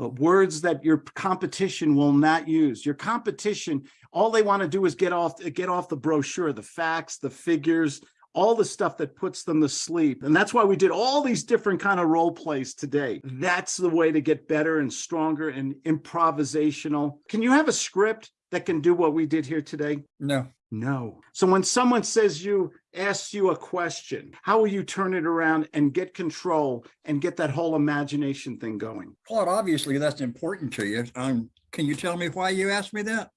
uh, words that your competition will not use. Your competition, all they want to do is get off, get off the brochure, the facts, the figures, all the stuff that puts them to sleep. And that's why we did all these different kind of role plays today. That's the way to get better and stronger and improvisational. Can you have a script that can do what we did here today? No, No. So when someone says you, asks you a question, how will you turn it around and get control and get that whole imagination thing going? Claude, obviously that's important to you. Um, can you tell me why you asked me that?